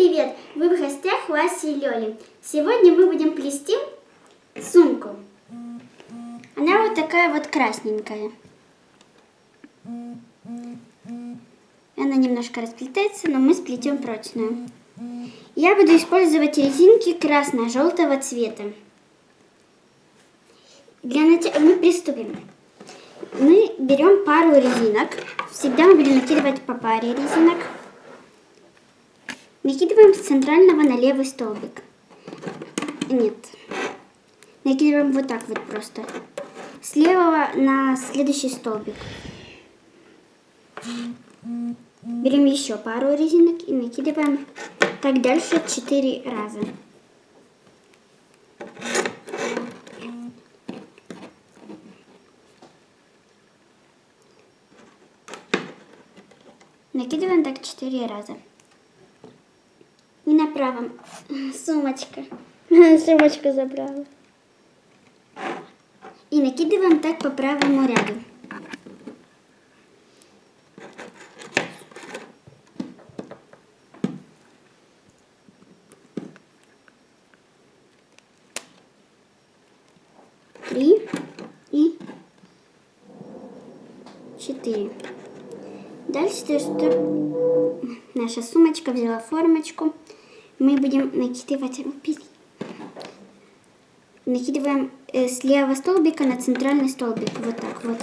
привет! Вы в гостях у Аси и Лёли. Сегодня мы будем плести сумку. Она вот такая вот красненькая. Она немножко расплетается, но мы сплетем прочную. Я буду использовать резинки красно-желтого цвета. Для начала мы приступим. Мы берем пару резинок. Всегда мы будем накидывать по паре резинок. Накидываем с центрального на левый столбик. Нет. Накидываем вот так вот просто. С левого на следующий столбик. Берем еще пару резинок и накидываем так дальше 4 раза. Накидываем так 4 раза. И на правом сумочка. Сумочку забрала. И накидываем так по правому ряду. Три и четыре. Дальше, то, что наша сумочка взяла формочку, мы будем накидывать, накидываем э, с левого столбика на центральный столбик, вот так вот.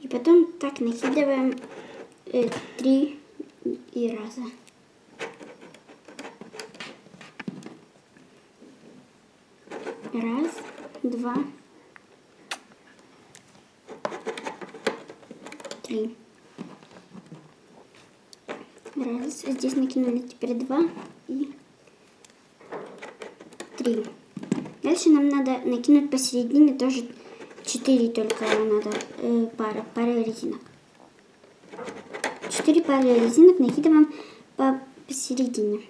И потом так накидываем э, три и раза. Раз, два, три. Раз. Здесь накинули теперь два и три. Дальше нам надо накинуть посередине тоже четыре только надо э, пара, пара резинок. Четыре пары резинок накидываем по посередине.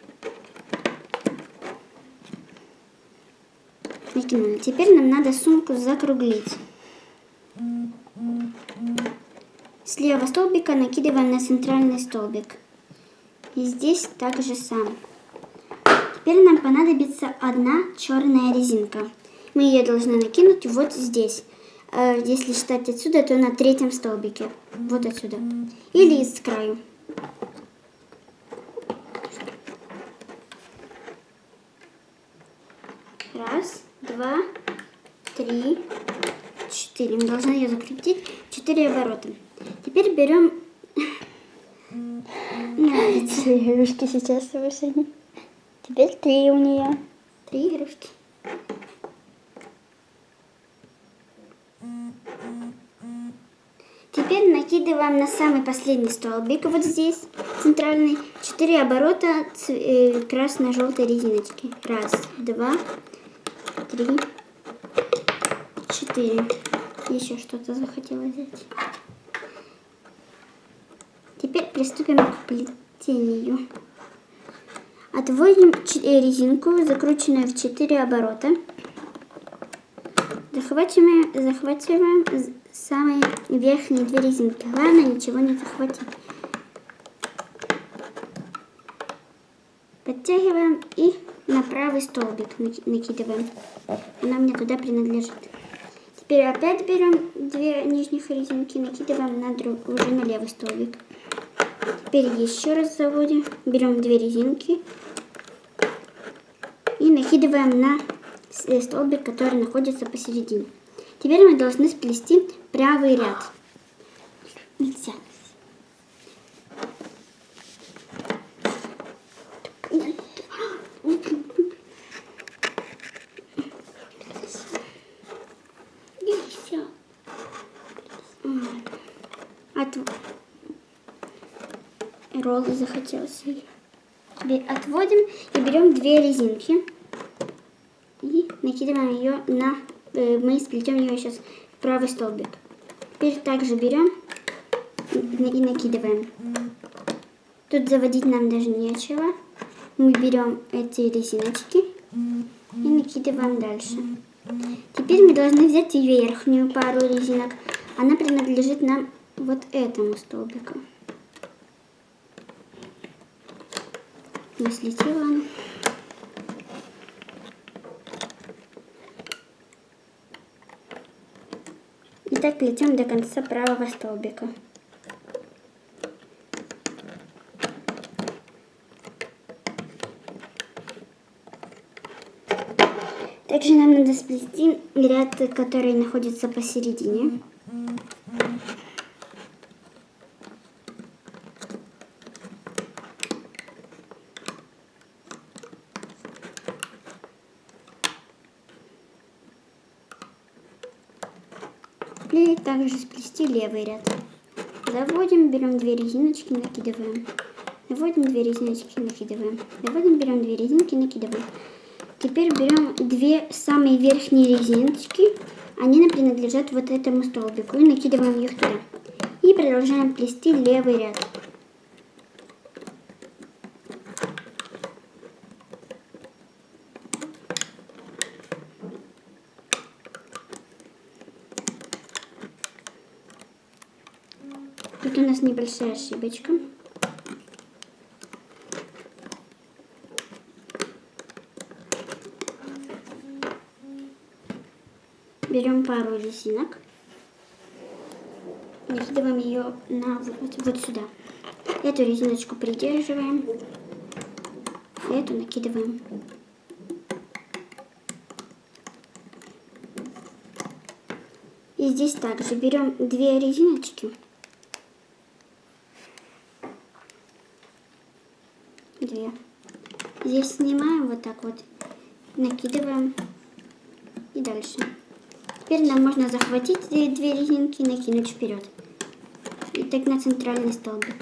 Накинули. Теперь нам надо сумку закруглить. С левого столбика накидываем на центральный столбик. И здесь также сам. Теперь нам понадобится одна черная резинка. Мы ее должны накинуть вот здесь. Э, если считать отсюда, то на третьем столбике. Вот отсюда. Или с краю. Раз, два, три, четыре. Мы должны ее закрутить. Четыре оборота. Теперь берем... Нравится. Игрушки сейчас вышли. Теперь три у нее. Три игрушки. Теперь накидываем на самый последний столбик, вот здесь, центральный, 4 оборота э, красно-желтой резиночки. Раз, два, три, четыре. Еще что-то захотела взять. Теперь приступим к плетению. Отводим э, резинку, закрученную в 4 оборота. Захватываем, захватываем самые верхние две резинки. Главное ничего не захватить. Подтягиваем и на правый столбик накидываем. Она мне туда принадлежит. Теперь опять берем две нижних резинки, накидываем на друг, уже на левый столбик. Теперь еще раз заводим, берем две резинки и накидываем на столбик, который находится посередине. Теперь мы должны сплести правый ряд. Роллы захотелось. Отводим и берем две резинки и накидываем ее на... Э, мы сплетем ее сейчас в правый столбик. Теперь также берем и накидываем. Тут заводить нам даже нечего. Мы берем эти резиночки и накидываем дальше. Теперь мы должны взять верхнюю пару резинок. Она принадлежит нам вот этому столбику. Не слетела. И так плетем до конца правого столбика. Также нам надо сплести ряд, который находится посередине. И также сплести левый ряд. Заводим, берем две резиночки, накидываем. Заводим две резиночки, накидываем. Заводим, берем две резинки, накидываем. Теперь берем две самые верхние резиночки. Они принадлежат вот этому столбику. И накидываем их туда. И продолжаем плести левый ряд. Тут у нас небольшая ошибочка. Берем пару резинок. Накидываем ее на вот, вот сюда. Эту резиночку придерживаем. Эту накидываем. И здесь также берем две резиночки. Две. Здесь снимаем вот так вот, накидываем и дальше. Теперь нам можно захватить две резинки и накинуть вперед. И так на центральный столбик.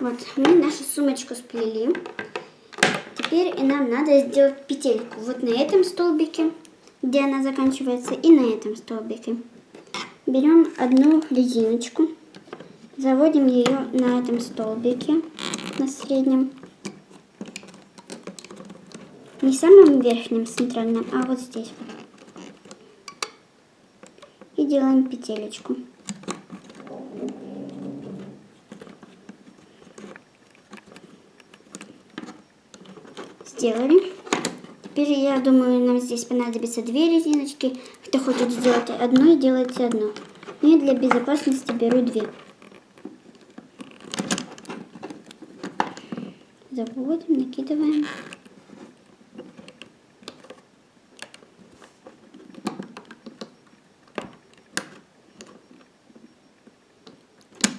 Вот, мы нашу сумочку сплели. Теперь и нам надо сделать петельку вот на этом столбике, где она заканчивается, и на этом столбике. Берем одну резиночку, заводим ее на этом столбике, на среднем. Не самым верхнем центральном, а вот здесь. И делаем петелечку. Сделали. Теперь, я думаю, нам здесь понадобится две резиночки. Кто хочет сделать одну, делайте одну. Ну и для безопасности беру две. Заводим, накидываем.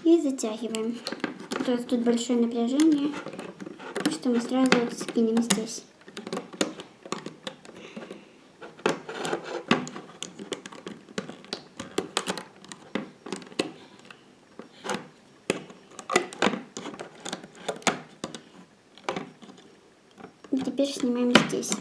И затягиваем. То тут большое напряжение, что мы сразу скинем здесь. теперь снимаем здесь.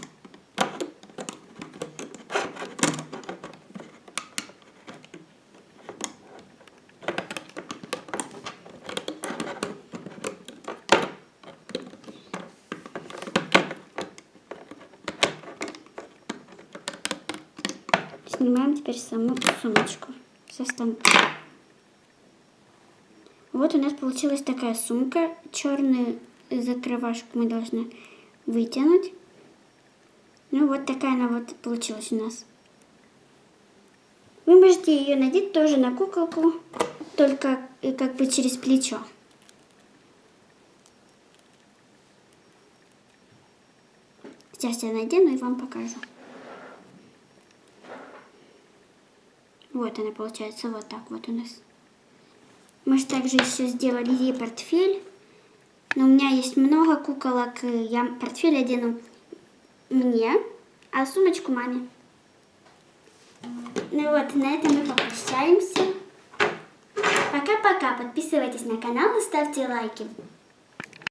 Снимаем теперь саму сумочку со станка. Вот у нас получилась такая сумка. Черную закрывашку мы должны вытянуть. Ну вот такая она вот получилась у нас. Вы можете ее надеть тоже на куколку, только э, как бы через плечо. Сейчас я надену и вам покажу. Вот она получается вот так вот у нас. Мы же также еще сделали ей портфель. Но у меня есть много куколок. Я портфель одену мне, а сумочку маме. Ну вот, на этом мы попрощаемся. Пока-пока. Подписывайтесь на канал и ставьте лайки.